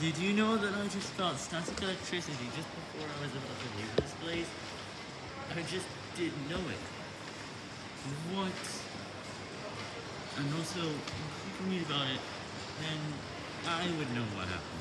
Did you know that I just felt static electricity just before I was about to leave this place? I just didn't know it. What? And also, if you can read about it, then I would know what happened.